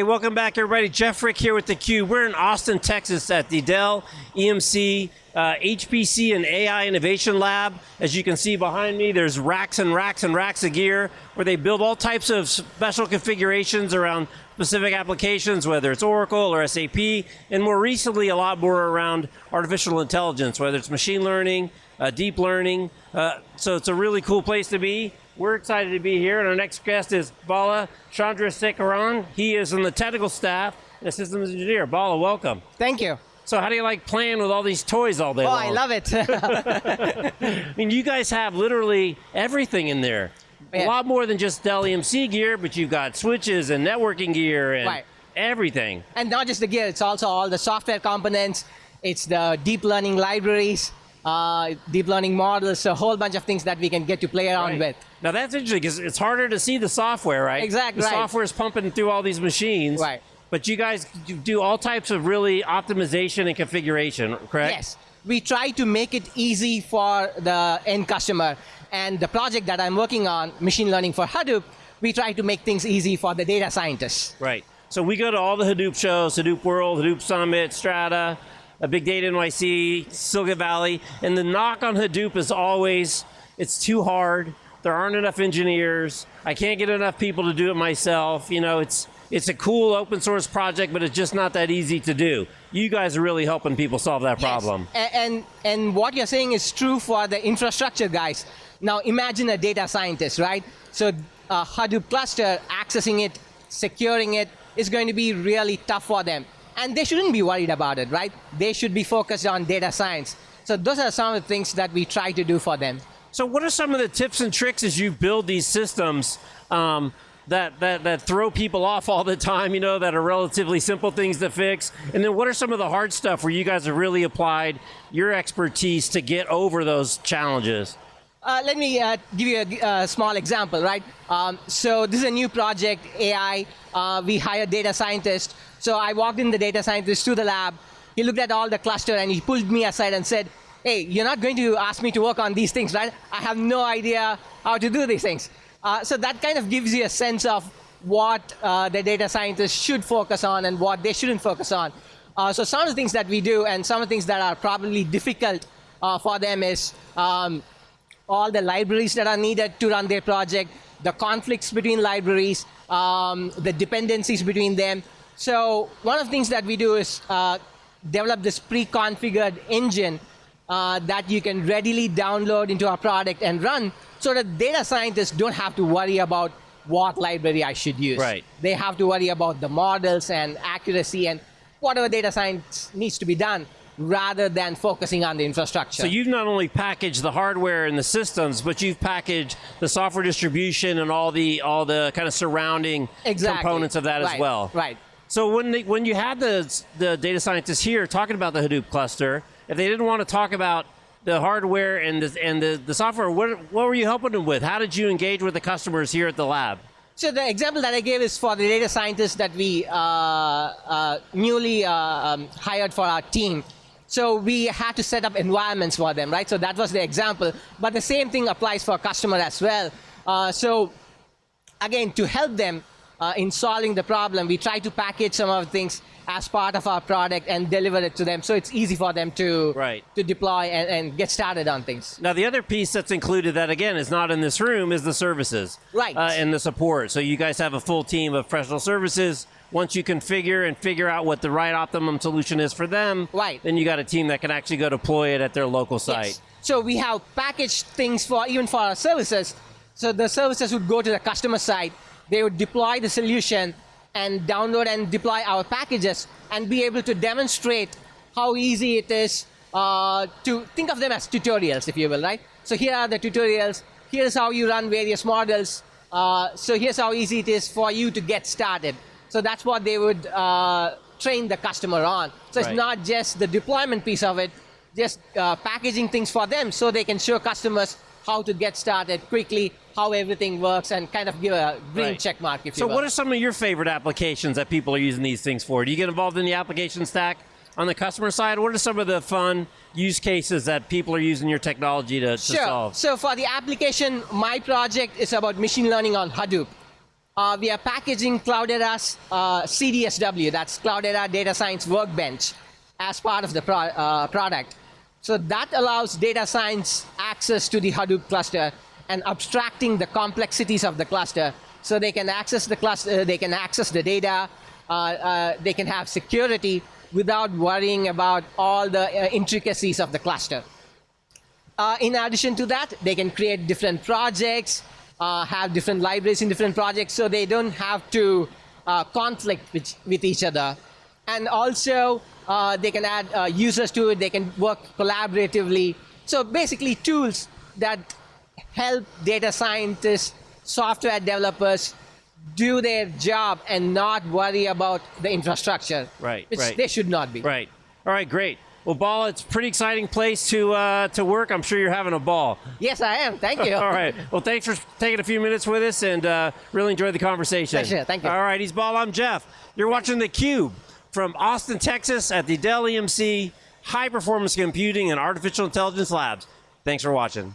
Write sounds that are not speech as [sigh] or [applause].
Hey, welcome back everybody. Jeff Frick here with theCUBE. We're in Austin, Texas at the Dell EMC uh, HPC and AI Innovation Lab. As you can see behind me, there's racks and racks and racks of gear where they build all types of special configurations around specific applications, whether it's Oracle or SAP, and more recently a lot more around artificial intelligence, whether it's machine learning, uh, deep learning. Uh, so it's a really cool place to be. We're excited to be here, and our next guest is Bala Chandrasekaran. He is in the technical staff and a systems engineer. Bala, welcome. Thank you. So how do you like playing with all these toys all day oh, long? I love it. [laughs] [laughs] I mean, you guys have literally everything in there. Yeah. A lot more than just Dell EMC gear, but you've got switches and networking gear and right. everything. And not just the gear, it's also all the software components, it's the deep learning libraries, uh, deep learning models, a whole bunch of things that we can get to play around right. with. Now that's interesting because it's harder to see the software, right? Exactly. The right. software is pumping through all these machines. Right. But you guys do all types of really optimization and configuration, correct? Yes. We try to make it easy for the end customer. And the project that I'm working on, machine learning for Hadoop, we try to make things easy for the data scientists. Right. So we go to all the Hadoop shows, Hadoop World, Hadoop Summit, Strata, a Big Data NYC, Silicon Valley, and the knock on Hadoop is always, it's too hard, there aren't enough engineers, I can't get enough people to do it myself, you know, it's, it's a cool open source project, but it's just not that easy to do. You guys are really helping people solve that problem. Yes. And, and, and what you're saying is true for the infrastructure guys. Now imagine a data scientist, right? So a Hadoop cluster, accessing it, securing it, is going to be really tough for them. And they shouldn't be worried about it, right? They should be focused on data science. So those are some of the things that we try to do for them. So what are some of the tips and tricks as you build these systems um, that, that, that throw people off all the time, you know, that are relatively simple things to fix? And then what are some of the hard stuff where you guys have really applied your expertise to get over those challenges? Uh, let me uh, give you a, a, small example, right? Um, so this is a new project, AI. Uh, we hired data scientists. So I walked in the data scientist to the lab. He looked at all the cluster and he pulled me aside and said, hey, you're not going to ask me to work on these things, right? I have no idea how to do these things. Uh, so that kind of gives you a sense of what uh, the data scientists should focus on and what they shouldn't focus on. Uh, so some of the things that we do and some of the things that are probably difficult for them is um, all the libraries that are needed to run their project, the conflicts between libraries, um, the dependencies between them. So one of the things that we do is uh, develop this pre-configured engine uh, that you can readily download into our product and run so that data scientists don't have to worry about what library I should use. Right. They have to worry about the models and accuracy and whatever data science needs to be done rather than focusing on the infrastructure. So you've not only packaged the hardware and the systems, but you've packaged the software distribution and all the all the kind of surrounding exactly. components of that right. as well. Right. So when they, when you had the the data scientists here talking about the Hadoop cluster, if they didn't want to talk about the hardware and the and the, the software, what what were you helping them with? How did you engage with the customers here at the lab? So the example that I gave is for the data scientists that we uh, uh, newly uh, um, hired for our team. So we had to set up environments for them, right? So that was the example. But the same thing applies for a customer as well. Uh, so again, to help them uh, in solving the problem, we try to package some of the things as part of our product and deliver it to them so it's easy for them to, right. to deploy and, and get started on things. Now the other piece that's included that again is not in this room is the services. Right. Uh, and the support. So you guys have a full team of professional services once you configure and figure out what the right optimum solution is for them, right. then you got a team that can actually go deploy it at their local site. Yes. So we have packaged things for even for our services. So the services would go to the customer site, they would deploy the solution and download and deploy our packages and be able to demonstrate how easy it is uh, to think of them as tutorials, if you will, right? So here are the tutorials. Here's how you run various models. Uh, so here's how easy it is for you to get started. So that's what they would uh, train the customer on. So right. it's not just the deployment piece of it, just uh, packaging things for them so they can show customers how to get started quickly, how everything works, and kind of give a green right. check mark, if so you will. what are some of your favorite applications that people are using these things for? Do you get involved in the application stack on the customer side? What are some of the fun use cases that people are using your technology to, to sure. solve? So for the application, my project is about machine learning on Hadoop. uh, we are packaging Cloudera's uh, CDSW, that's Cloudera Data Science Workbench, as part of the pro- uh, product. So that allows data science access to the Hadoop cluster and abstracting the complexities of the cluster so they can access the cluster, they can access the data, uh, uh, they can have security without worrying about all the uh, intricacies of the cluster. Uh, in addition to that, they can create different projects, uh, have different libraries in different projects, so they don't have to uh, conflict with, with each other. And also, uh, they can add uh, users to it, they can work collaboratively. So basically, tools that help data scientists, software developers do their job and not worry about the infrastructure, Right, which right. they should not be. Right. All right, great. Well, Bala, it's a pretty exciting place to uh, to work. I'm sure you're having a ball. Yes, I am. Thank you. [laughs] All right. Well, thanks for taking a few minutes with us and uh, really enjoyed the conversation. Pleasure. Thank you. All right, he's Bala. I'm Jeff. You're watching theCUBE from Austin, Texas at the Dell EMC High Performance Computing and Artificial Intelligence Labs. Thanks for watching.